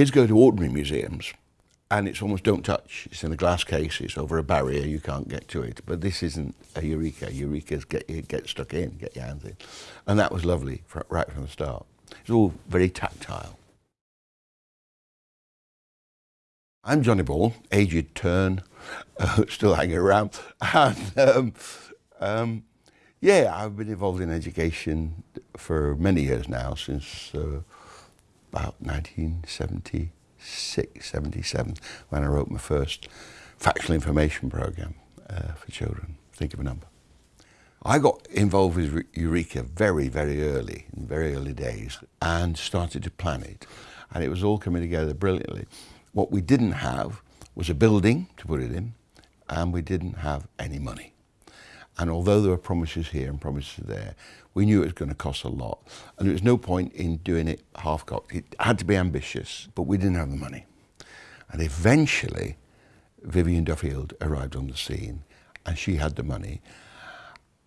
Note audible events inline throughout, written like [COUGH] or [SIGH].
kids go to ordinary museums and it's almost don't touch. It's in a glass case, it's over a barrier, you can't get to it. But this isn't a Eureka. Eureka's get, get stuck in, get your hands in. And that was lovely for, right from the start. It's all very tactile. I'm Johnny Ball, aged turn, [LAUGHS] uh, still hanging around. And um, um, yeah, I've been involved in education for many years now, since uh, about 1976, 77, when I wrote my first factual information program uh, for children. Think of a number. I got involved with Eureka very, very early, in very early days, and started to plan it. And it was all coming together brilliantly. What we didn't have was a building to put it in, and we didn't have any money. And although there were promises here and promises there, we knew it was going to cost a lot. And there was no point in doing it half-cocked. It had to be ambitious, but we didn't have the money. And eventually, Vivien Duffield arrived on the scene, and she had the money.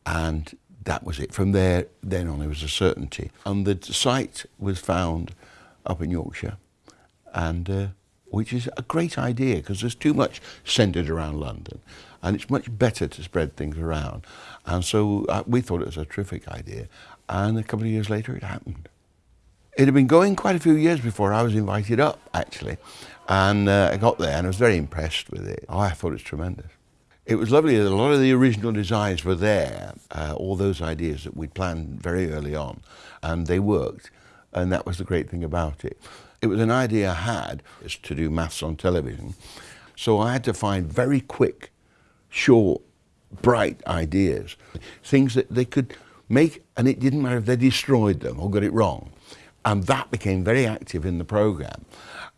And that was it. From there, then on, it was a certainty. And the site was found up in Yorkshire, and uh, which is a great idea because there's too much centred around London and it's much better to spread things around. And so uh, we thought it was a terrific idea and a couple of years later it happened. It had been going quite a few years before I was invited up actually and uh, I got there and I was very impressed with it. Oh, I thought it was tremendous. It was lovely that a lot of the original designs were there, uh, all those ideas that we'd planned very early on, and they worked, and that was the great thing about it. It was an idea I had is to do maths on television. So I had to find very quick, short, bright ideas, things that they could make, and it didn't matter if they destroyed them or got it wrong. And that became very active in the program.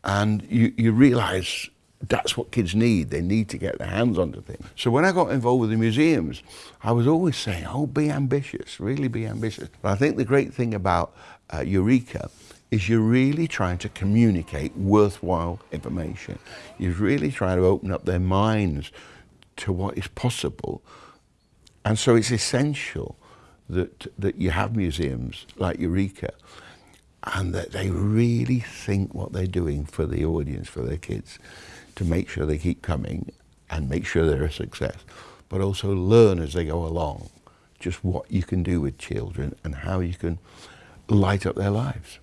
And you, you realize that's what kids need. They need to get their hands onto things. So when I got involved with the museums, I was always saying, oh, be ambitious, really be ambitious. But I think the great thing about uh, Eureka is you're really trying to communicate worthwhile information. You're really trying to open up their minds to what is possible. And so it's essential that, that you have museums like Eureka and that they really think what they're doing for the audience, for their kids, to make sure they keep coming and make sure they're a success, but also learn as they go along just what you can do with children and how you can light up their lives.